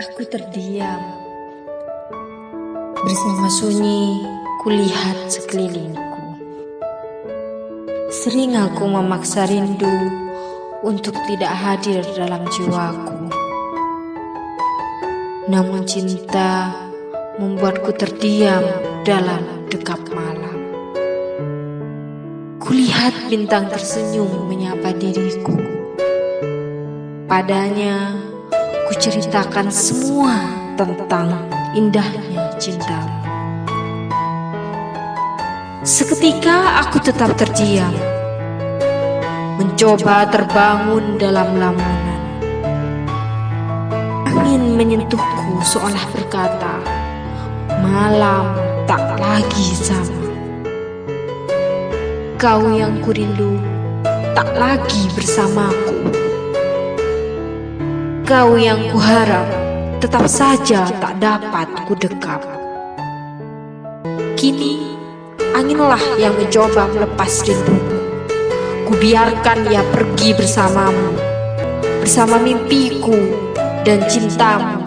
Aku terdiam. Bersama sunyi, kulihat sekelilingku. Sering aku memaksa rindu untuk tidak hadir dalam jiwaku. Namun cinta membuatku terdiam dalam dekap malam. Kulihat bintang tersenyum menyapa diriku. Padanya, kuceritakan semua tentang indahnya cintamu. Seketika aku tetap terdiam, mencoba terbangun dalam lamunan. Angin menyentuhku seolah berkata, malam tak lagi sama. Kau yang kurindu tak lagi bersamaku. Kau yang kuharap tetap saja tak dapat kudekap. Kini anginlah yang mencoba melepas rinduku. Kubiarkan ia pergi bersamamu, bersama mimpiku dan cintamu